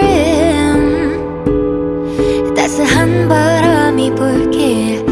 dream 따스한 바람이 불길